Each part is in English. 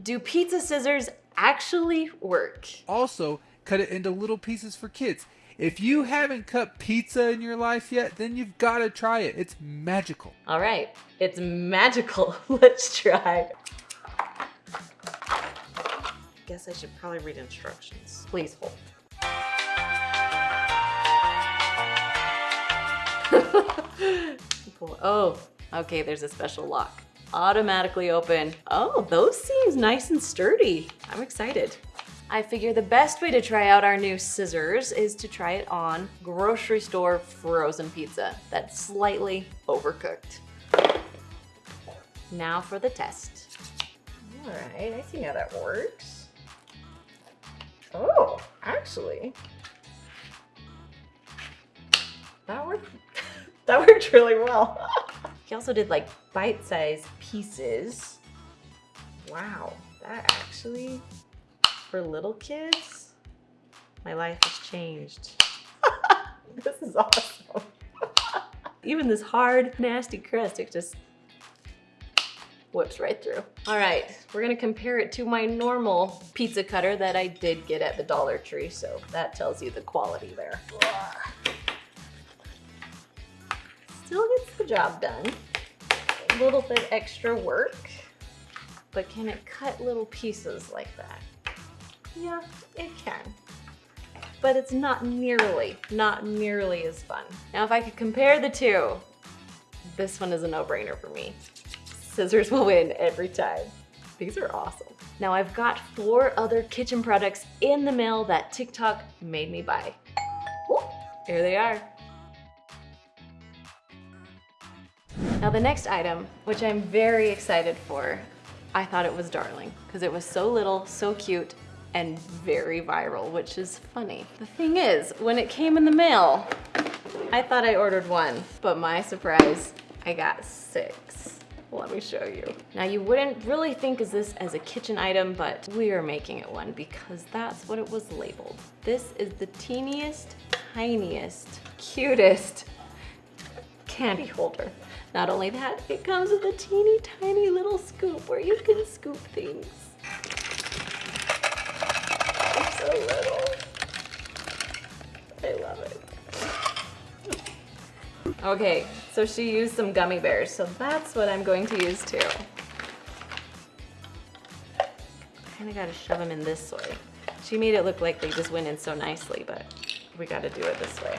Do pizza scissors actually work? Also, cut it into little pieces for kids. If you haven't cut pizza in your life yet, then you've got to try it. It's magical. All right, it's magical. Let's try. I Guess I should probably read instructions. Please hold. Oh, okay, there's a special lock. Automatically open. Oh, those seems nice and sturdy. I'm excited. I figure the best way to try out our new scissors is to try it on grocery store frozen pizza that's slightly overcooked. Now for the test. All right, I see how that works. Oh, actually, that worked. that worked really well. he also did like bite-sized pieces. Wow, that actually, for little kids, my life has changed. this is awesome. Even this hard, nasty crust, it just whips right through. All right, we're gonna compare it to my normal pizza cutter that I did get at the Dollar Tree, so that tells you the quality there. Still gets the job done. Little bit extra work, but can it cut little pieces like that? Yeah, it can. But it's not nearly, not nearly as fun. Now, if I could compare the two, this one is a no-brainer for me. Scissors will win every time. These are awesome. Now I've got four other kitchen products in the mail that TikTok made me buy. Here they are. Now the next item, which I'm very excited for, I thought it was darling because it was so little, so cute, and very viral, which is funny. The thing is, when it came in the mail, I thought I ordered one, but my surprise, I got six. Let me show you. Now you wouldn't really think of this as a kitchen item, but we are making it one because that's what it was labeled. This is the teeniest, tiniest, cutest candy holder. Not only that, it comes with a teeny tiny little scoop where you can scoop things. It's so little. I love it. Okay, so she used some gummy bears, so that's what I'm going to use too. Kinda gotta shove them in this way. She made it look like they just went in so nicely, but we gotta do it this way.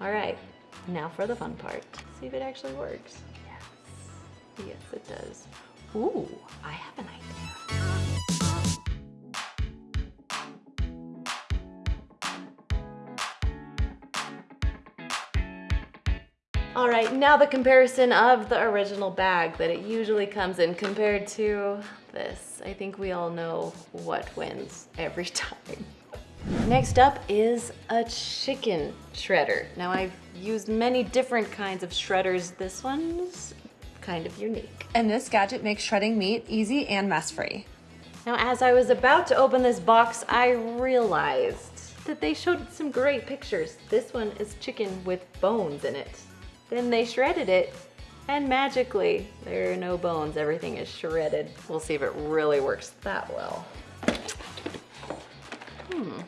All right, now for the fun part. See if it actually works. Yes, yes it does. Ooh, I have an idea. All right, now the comparison of the original bag that it usually comes in compared to this. I think we all know what wins every time. Next up is a chicken shredder. Now I've used many different kinds of shredders. This one's kind of unique. And this gadget makes shredding meat easy and mess-free. Now, as I was about to open this box, I realized that they showed some great pictures. This one is chicken with bones in it. Then they shredded it, and magically, there are no bones. Everything is shredded. We'll see if it really works that well. Hmm.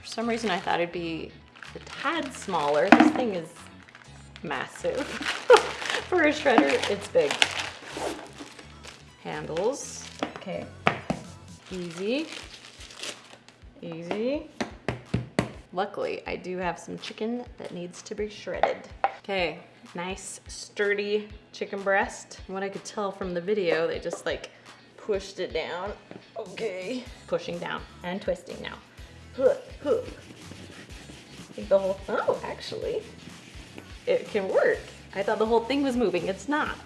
For some reason, I thought it'd be a tad smaller. This thing is massive. For a shredder, it's big handles. Okay, easy, easy. Luckily, I do have some chicken that needs to be shredded. Okay, nice sturdy chicken breast. From what I could tell from the video, they just like pushed it down. Okay, pushing down and twisting now. Huh, huh. I think the whole, oh, actually, it can work. I thought the whole thing was moving, it's not.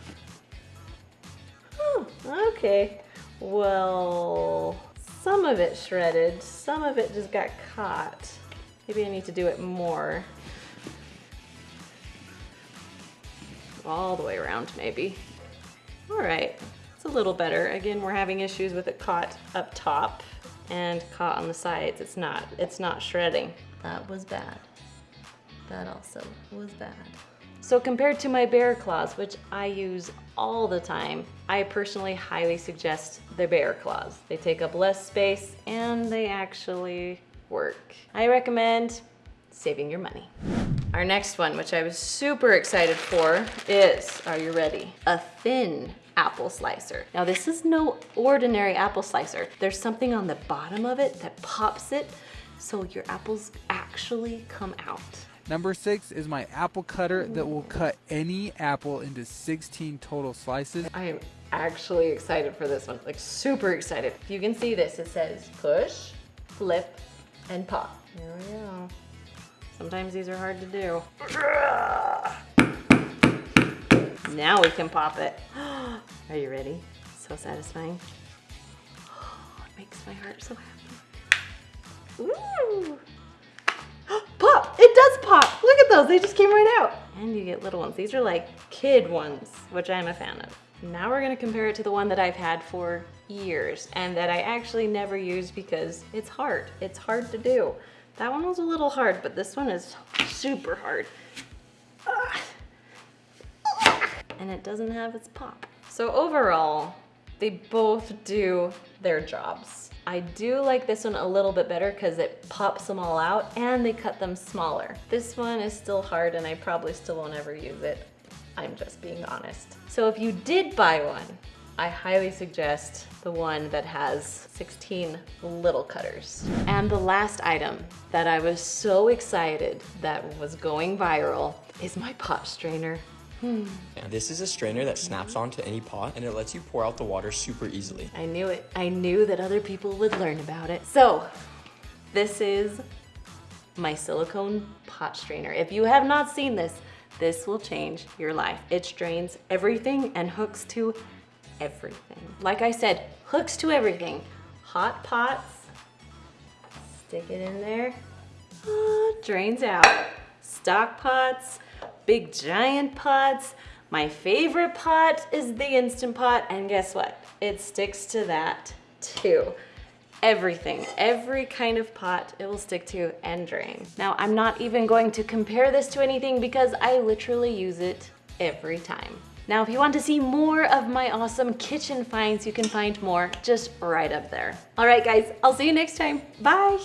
Oh, okay. Well, some of it shredded, some of it just got caught. Maybe I need to do it more. All the way around, maybe. All right, a little better. Again, we're having issues with it caught up top and caught on the sides. It's not, it's not shredding. That was bad. That also was bad. So compared to my bear claws, which I use all the time, I personally highly suggest the bear claws. They take up less space and they actually work. I recommend saving your money. Our next one, which I was super excited for, is, are you ready? A thin apple slicer. Now this is no ordinary apple slicer. There's something on the bottom of it that pops it so your apples actually come out. Number six is my apple cutter that will cut any apple into 16 total slices. I am actually excited for this one, like super excited. If you can see this, it says push, flip, and pop. Here we go. Sometimes these are hard to do. Now we can pop it. Are you ready? So satisfying. it makes my heart so happy. Ooh. Pop! It does pop! Look at those, they just came right out. And you get little ones. These are like kid ones, which I'm a fan of. Now we're gonna compare it to the one that I've had for years and that I actually never use because it's hard. It's hard to do. That one was a little hard, but this one is super hard. Ah! And it doesn't have its pop. So overall, they both do their jobs. I do like this one a little bit better because it pops them all out and they cut them smaller. This one is still hard and I probably still won't ever use it. I'm just being honest. So if you did buy one, I highly suggest the one that has 16 little cutters. And the last item that I was so excited that was going viral is my pot strainer. Now, this is a strainer that snaps onto any pot and it lets you pour out the water super easily. I knew it. I knew that other people would learn about it. So this is my silicone pot strainer. If you have not seen this, this will change your life. It strains everything and hooks to everything. Like I said, hooks to everything. Hot pots, stick it in there, ah, drains out. Stock pots, big giant pots. My favorite pot is the Instant Pot, and guess what? It sticks to that too. Everything, every kind of pot it will stick to and drain. Now, I'm not even going to compare this to anything because I literally use it every time. Now, if you want to see more of my awesome kitchen finds, you can find more just right up there. All right, guys, I'll see you next time. Bye.